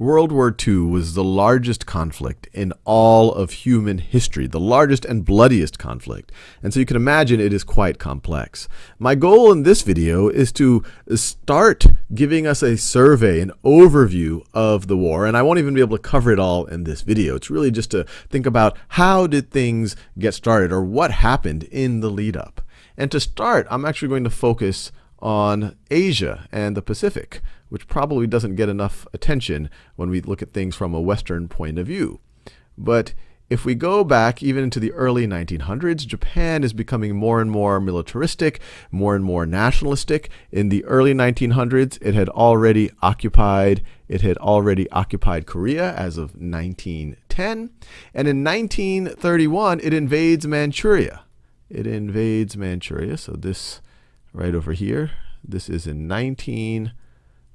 World War II was the largest conflict in all of human history, the largest and bloodiest conflict. And so you can imagine it is quite complex. My goal in this video is to start giving us a survey, an overview of the war. And I won't even be able to cover it all in this video. It's really just to think about how did things get started or what happened in the lead up. And to start, I'm actually going to focus on Asia and the Pacific, which probably doesn't get enough attention when we look at things from a Western point of view. But if we go back even into the early 1900s, Japan is becoming more and more militaristic, more and more nationalistic. In the early 1900s, it had already occupied it had already occupied Korea as of 1910, and in 1931 it invades Manchuria. It invades Manchuria. So this right over here, this is in 19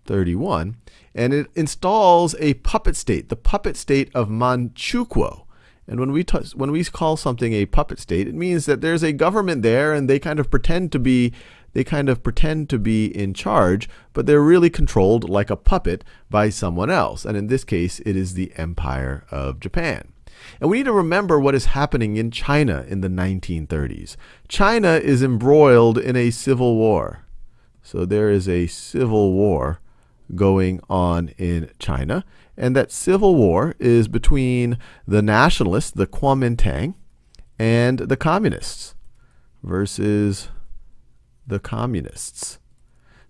31. And it installs a puppet state, the puppet state of Manchukuo. And when we, when we call something a puppet state, it means that there's a government there and they kind of pretend to be they kind of pretend to be in charge, but they're really controlled like a puppet by someone else. And in this case, it is the Empire of Japan. And we need to remember what is happening in China in the 1930s. China is embroiled in a civil war. So there is a civil war going on in China. And that civil war is between the nationalists, the Kuomintang, and the communists versus the communists.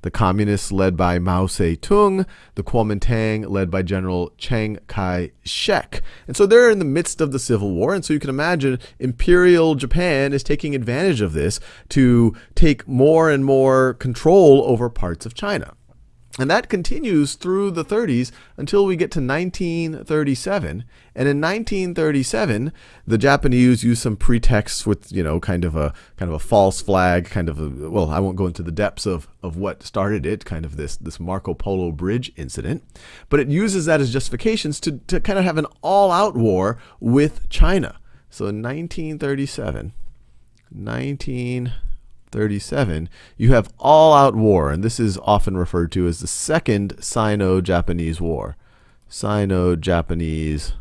The communists led by Mao Zedong, the Kuomintang led by General Chiang Kai-shek. And so they're in the midst of the civil war, and so you can imagine imperial Japan is taking advantage of this to take more and more control over parts of China. And that continues through the 30s until we get to 1937. And in 1937, the Japanese use some pretexts with, you know, kind of a kind of a false flag, kind of a, well, I won't go into the depths of, of what started it, kind of this this Marco Polo Bridge incident, but it uses that as justifications to, to kind of have an all-out war with China. So in 1937, 19 37, you have all-out war, and this is often referred to as the Second Sino-Japanese War. Sino-Japanese Japanese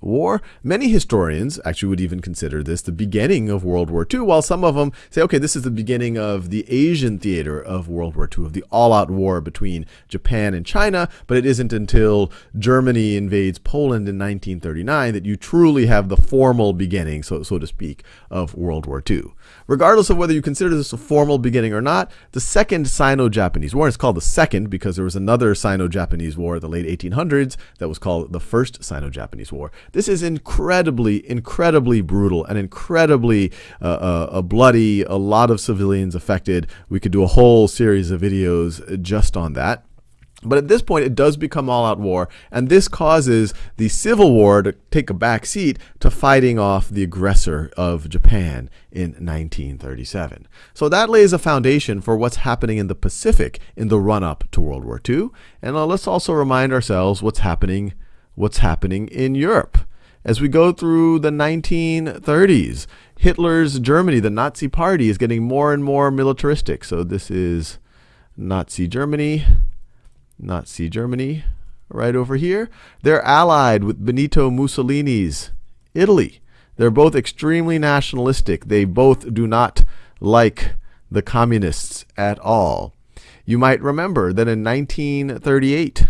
War. Many historians actually would even consider this the beginning of World War II, while some of them say, okay, this is the beginning of the Asian theater of World War II, of the all-out war between Japan and China, but it isn't until Germany invades Poland in 1939 that you truly have the formal beginning, so, so to speak, of World War II. Regardless of whether you consider this a formal beginning or not, the Second Sino-Japanese War, is called the Second because there was another Sino-Japanese War in the late 1800s that was called the First Sino Sino-Japanese War. This is incredibly, incredibly brutal and incredibly uh, uh, bloody. A lot of civilians affected. We could do a whole series of videos just on that. But at this point, it does become all-out war, and this causes the Civil War to take a back seat to fighting off the aggressor of Japan in 1937. So that lays a foundation for what's happening in the Pacific in the run-up to World War II. And uh, let's also remind ourselves what's happening what's happening in Europe. As we go through the 1930s, Hitler's Germany, the Nazi party, is getting more and more militaristic. So this is Nazi Germany, Nazi Germany, right over here. They're allied with Benito Mussolini's Italy. They're both extremely nationalistic. They both do not like the communists at all. You might remember that in 1938,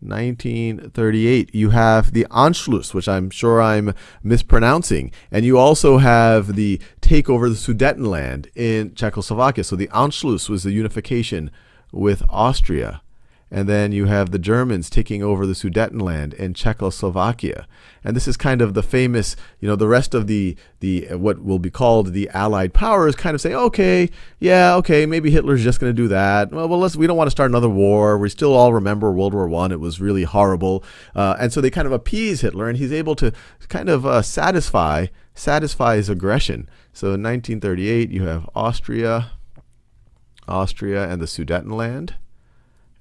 1938. You have the Anschluss, which I'm sure I'm mispronouncing, and you also have the takeover of the Sudetenland in Czechoslovakia. So the Anschluss was the unification with Austria. And then you have the Germans taking over the Sudetenland and Czechoslovakia. And this is kind of the famous, you know, the rest of the, the what will be called the Allied powers kind of say, okay, yeah, okay, maybe Hitler's just going to do that. Well, well, let's, we don't want to start another war. We still all remember World War One. It was really horrible. Uh, and so they kind of appease Hitler, and he's able to kind of uh, satisfy, satisfy his aggression. So in 1938, you have Austria, Austria and the Sudetenland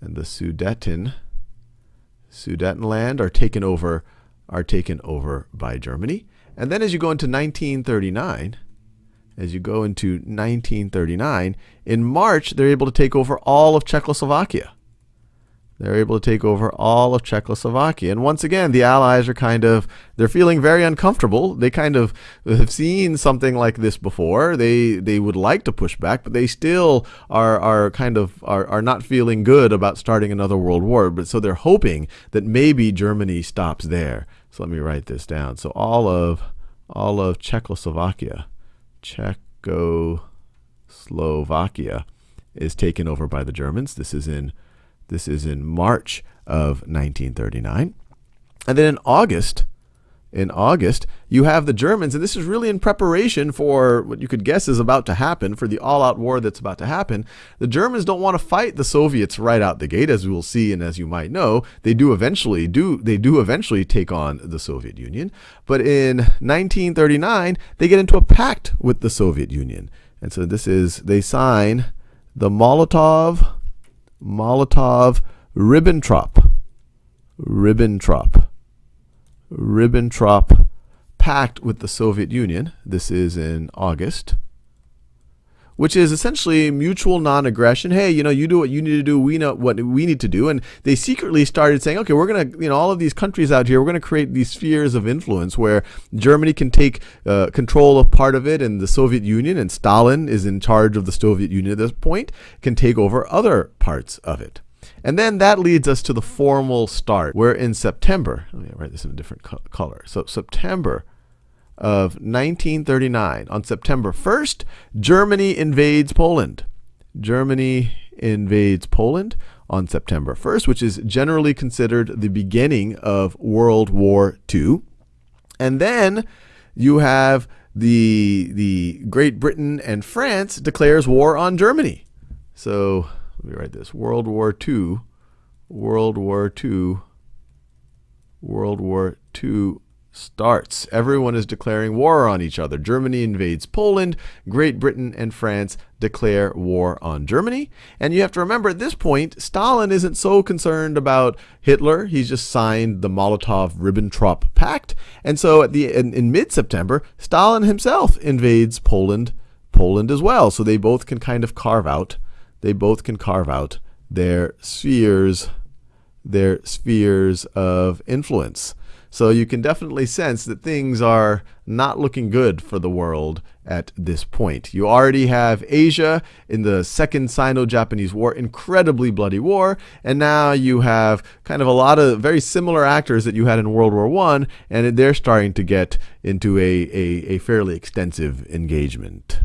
and the Sudeten Sudetenland are taken over are taken over by Germany. And then as you go into 1939, as you go into 1939, in March they're able to take over all of Czechoslovakia. They're able to take over all of Czechoslovakia. And once again, the Allies are kind of, they're feeling very uncomfortable. They kind of have seen something like this before. They they would like to push back, but they still are, are kind of, are, are not feeling good about starting another world war. But so they're hoping that maybe Germany stops there. So let me write this down. So all of, all of Czechoslovakia, Czechoslovakia is taken over by the Germans. This is in this is in March of 1939. And then in August, in August, you have the Germans, and this is really in preparation for what you could guess is about to happen, for the all-out war that's about to happen. The Germans don't want to fight the Soviets right out the gate, as we will see, and as you might know, they do eventually do they do eventually take on the Soviet Union. But in 1939, they get into a pact with the Soviet Union, and so this is they sign the Molotov Molotov Ribbentrop. Ribbentrop. Ribbentrop pact with the Soviet Union. This is in August which is essentially mutual non-aggression. Hey, you know, you do what you need to do. We know what we need to do. And they secretly started saying, okay, we're going to, you know, all of these countries out here, we're going to create these spheres of influence where Germany can take uh, control of part of it and the Soviet Union and Stalin is in charge of the Soviet Union at this point, can take over other parts of it. And then that leads us to the formal start. We're in September. Let me write this in a different co color. So September of 1939, on September 1st, Germany invades Poland. Germany invades Poland on September 1st, which is generally considered the beginning of World War II. And then you have the, the Great Britain and France declares war on Germany. So let me write this, World War II, World War II, World War II starts. Everyone is declaring war on each other. Germany invades Poland. Great Britain and France declare war on Germany. And you have to remember at this point, Stalin isn't so concerned about Hitler. He's just signed the Molotov-Ribbentrop Pact. And so at the in, in mid-September, Stalin himself invades Poland, Poland as well. So they both can kind of carve out, they both can carve out their spheres, their spheres of influence. So you can definitely sense that things are not looking good for the world at this point. You already have Asia in the Second Sino-Japanese War, incredibly bloody war, and now you have kind of a lot of very similar actors that you had in World War I, and they're starting to get into a, a, a fairly extensive engagement.